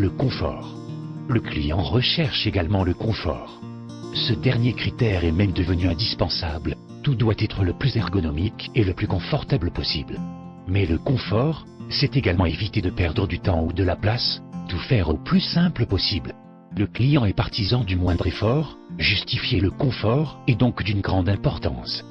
le confort. Le client recherche également le confort. Ce dernier critère est même devenu indispensable. Tout doit être le plus ergonomique et le plus confortable possible. Mais le confort, c'est également éviter de perdre du temps ou de la place, tout faire au plus simple possible. Le client est partisan du moindre effort, justifier le confort est donc d'une grande importance.